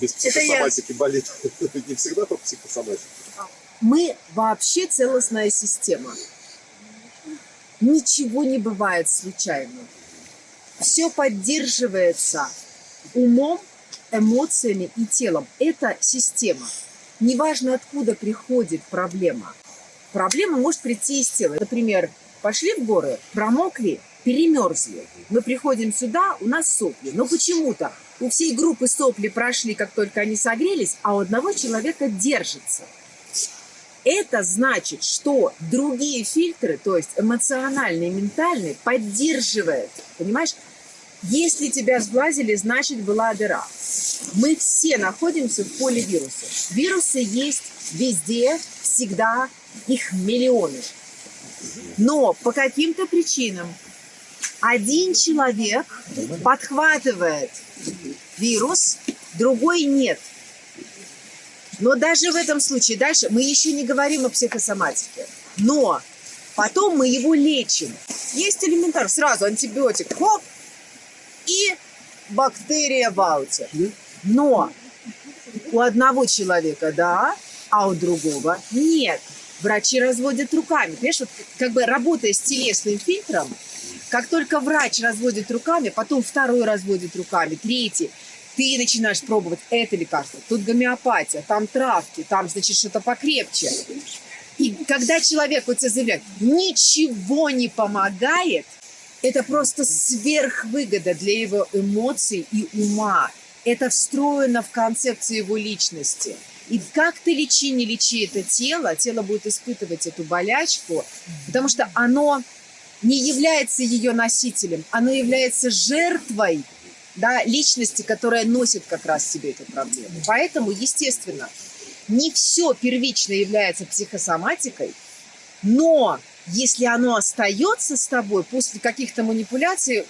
Без психосоматики я... болит. Не всегда по психосоматике. Мы вообще целостная система. Ничего не бывает случайно. Все поддерживается умом, эмоциями и телом. Это система. Неважно, откуда приходит проблема. Проблема может прийти из тела. Например, пошли в горы, промокли, перемерзли. Мы приходим сюда, у нас сопли. Но почему-то у всей группы сопли прошли, как только они согрелись, а у одного человека держится. Это значит, что другие фильтры, то есть эмоциональные, ментальные, поддерживают. Понимаешь? Если тебя сглазили, значит была дыра. Мы все находимся в поле вирусов. Вирусы есть везде, всегда, их миллионы. Но по каким-то причинам один человек подхватывает вирус, другой нет. Но даже в этом случае, дальше мы еще не говорим о психосоматике, но потом мы его лечим. Есть элементарно, сразу антибиотик, хоп, и бактерия в ауте. Но у одного человека да, а у другого нет. Врачи разводят руками. Понимаешь, вот как бы работая с телесным фильтром, как только врач разводит руками, потом второй разводит руками, третий, ты начинаешь пробовать это лекарство, тут гомеопатия, там травки, там, значит, что-то покрепче. И когда человек вот тебе заявляет, ничего не помогает, это просто сверхвыгода для его эмоций и ума. Это встроено в концепцию его личности. И как ты лечи, не лечи это тело, тело будет испытывать эту болячку, потому что оно не является ее носителем, оно является жертвой да, личности, которая носит как раз себе эту проблему. Поэтому, естественно, не все первично является психосоматикой, но если оно остается с тобой после каких-то манипуляций,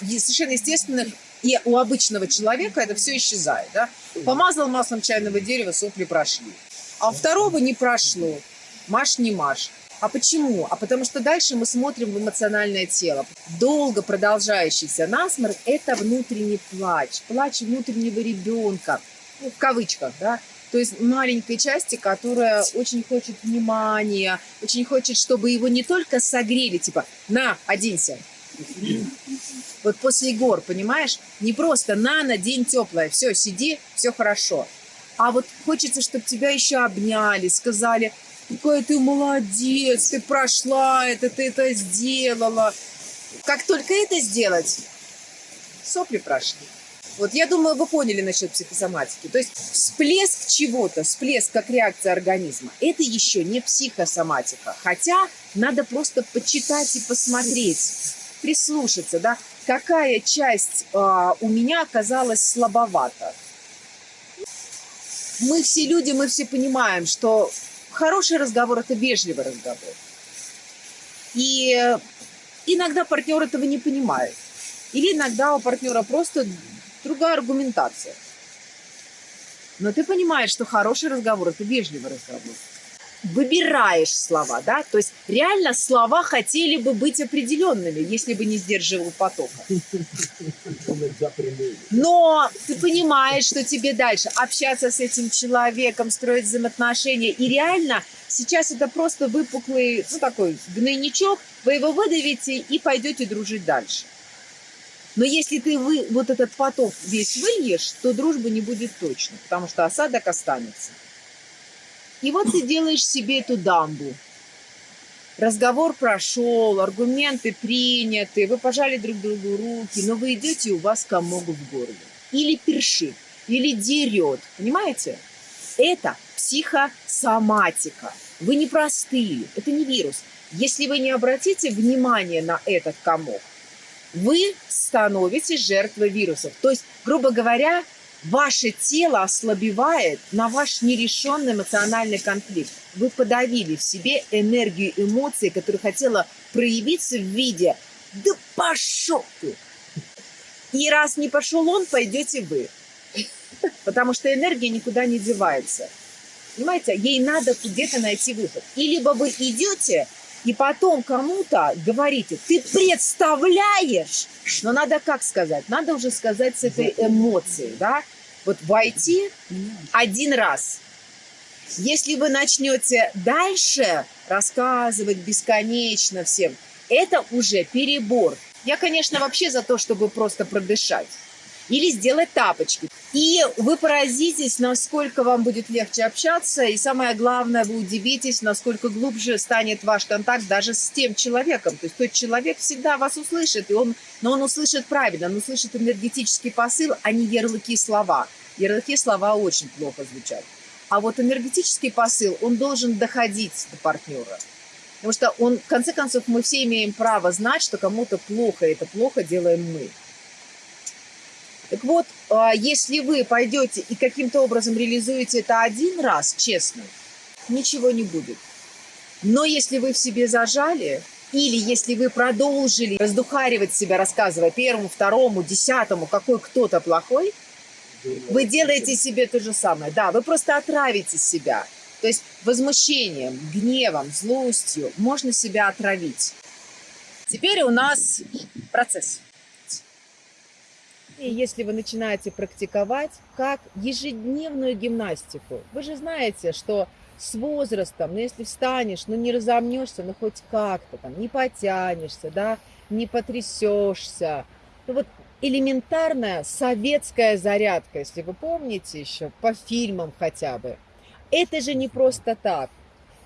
совершенно естественно, и у обычного человека это все исчезает. Да? Помазал маслом чайного дерева, сопли прошли. А у второго не прошло. Маш не маш. А почему? А потому что дальше мы смотрим в эмоциональное тело. Долго продолжающийся насморк – это внутренний плач. Плач внутреннего ребенка. Ну, в кавычках, да? То есть маленькой части, которая очень хочет внимания, очень хочет, чтобы его не только согрели, типа, на, оденься. Вот после гор, понимаешь? Не просто на, на день теплое, все, сиди, все хорошо. А вот хочется, чтобы тебя еще обняли, сказали, какой ты молодец, ты прошла это, ты это сделала. Как только это сделать, сопли прошли. Вот я думаю, вы поняли насчет психосоматики. То есть всплеск чего-то, всплеск как реакция организма, это еще не психосоматика. Хотя надо просто почитать и посмотреть, прислушаться, да, какая часть э, у меня оказалась слабовата. Мы все люди, мы все понимаем, что хороший разговор – это вежливый разговор. И иногда партнер этого не понимает. Или иногда у партнера просто другая аргументация. Но ты понимаешь, что хороший разговор – это вежливый разговор. Выбираешь слова, да? То есть реально слова хотели бы быть определенными, если бы не сдерживал потока. Но ты понимаешь, что тебе дальше общаться с этим человеком, строить взаимоотношения. И реально сейчас это просто выпуклый, ну такой гнойничок, вы его выдавите и пойдете дружить дальше. Но если ты вы, вот этот поток весь выльешь, то дружбы не будет точно, потому что осадок останется. И вот ты делаешь себе эту дамбу. Разговор прошел, аргументы приняты, вы пожали друг другу руки, но вы идете, у вас комок в горле. Или першит, или дерет, понимаете? Это психосоматика. Вы не простые, это не вирус. Если вы не обратите внимание на этот комок, вы становитесь жертвой вирусов. То есть, грубо говоря, ваше тело ослабевает на ваш нерешенный эмоциональный конфликт. Вы подавили в себе энергию эмоций, которая хотела проявиться в виде «да пошел ты!» И раз не пошел он, пойдете вы. Потому что энергия никуда не девается. Понимаете, ей надо где-то найти выход. И либо вы идете и потом кому-то говорите, ты представляешь, но надо как сказать? Надо уже сказать с этой эмоцией, да? Вот войти один раз. Если вы начнете дальше рассказывать бесконечно всем, это уже перебор. Я, конечно, вообще за то, чтобы просто продышать. Или сделать тапочки. И вы поразитесь, насколько вам будет легче общаться. И самое главное, вы удивитесь, насколько глубже станет ваш контакт даже с тем человеком. То есть тот человек всегда вас услышит, и он, но он услышит правильно, он услышит энергетический посыл, а не ярлыки слова. Ярлыки слова очень плохо звучат. А вот энергетический посыл, он должен доходить до партнера. Потому что он, в конце концов, мы все имеем право знать, что кому-то плохо, и это плохо делаем мы. Так вот, а, если вы пойдете и каким-то образом реализуете это один раз, честно, ничего не будет. Но если вы в себе зажали, или если вы продолжили раздухаривать себя, рассказывая первому, второму, десятому, какой кто-то плохой, вы делаете себе то же самое. Да, вы просто отравите себя. То есть возмущением, гневом, злостью можно себя отравить. Теперь у нас процесс. И если вы начинаете практиковать как ежедневную гимнастику, вы же знаете, что с возрастом, ну если встанешь, ну не разомнешься, ну хоть как-то там, не потянешься, да, не потрясешься. Ну вот элементарная советская зарядка, если вы помните еще, по фильмам хотя бы. Это же не просто так.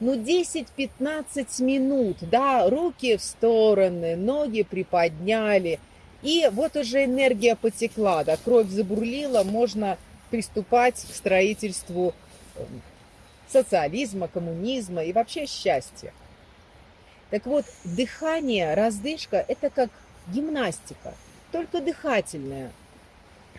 Ну, 10-15 минут, да, руки в стороны, ноги приподняли, и вот уже энергия потекла, да, кровь забурлила, можно приступать к строительству эм, социализма, коммунизма и вообще счастья. Так вот, дыхание, раздышка – это как гимнастика, только дыхательная,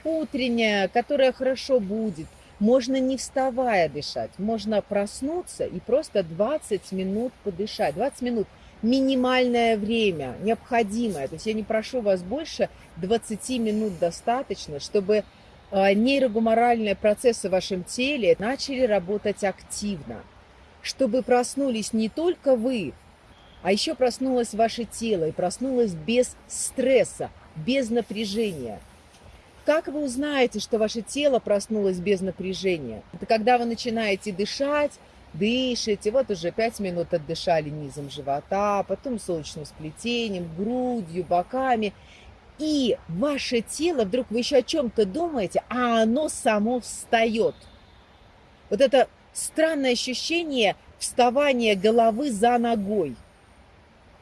утренняя, которая хорошо будет. Можно не вставая дышать, можно проснуться и просто 20 минут подышать. 20 минут минимальное время, необходимое. То есть я не прошу вас больше 20 минут достаточно, чтобы а, нейрогуморальные процессы в вашем теле начали работать активно, чтобы проснулись не только вы, а еще проснулось ваше тело и проснулось без стресса, без напряжения. Как вы узнаете, что ваше тело проснулось без напряжения? Это когда вы начинаете дышать, дышите, вот уже 5 минут отдышали низом живота, потом солнечным сплетением, грудью, боками. И ваше тело, вдруг вы еще о чем-то думаете, а оно само встает. Вот это странное ощущение вставания головы за ногой.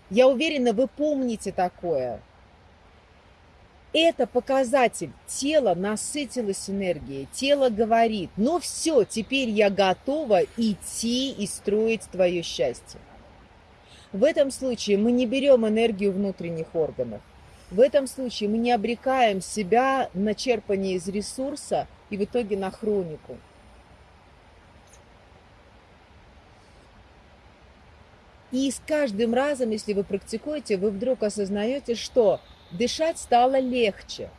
Я уверена, вы помните такое. Это показатель. Тело насытилось энергией. Тело говорит, ну все, теперь я готова идти и строить твое счастье. В этом случае мы не берем энергию внутренних органов. В этом случае мы не обрекаем себя на черпание из ресурса и в итоге на хронику. И с каждым разом, если вы практикуете, вы вдруг осознаете, что дышать стало легче.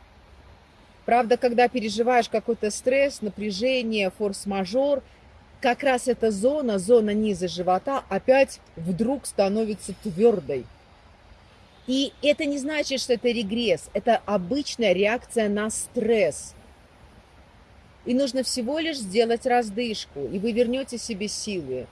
Правда, когда переживаешь какой-то стресс, напряжение, форс-мажор, как раз эта зона, зона низа живота, опять вдруг становится твердой. И это не значит, что это регресс, это обычная реакция на стресс. И нужно всего лишь сделать раздышку, и вы вернете себе силы.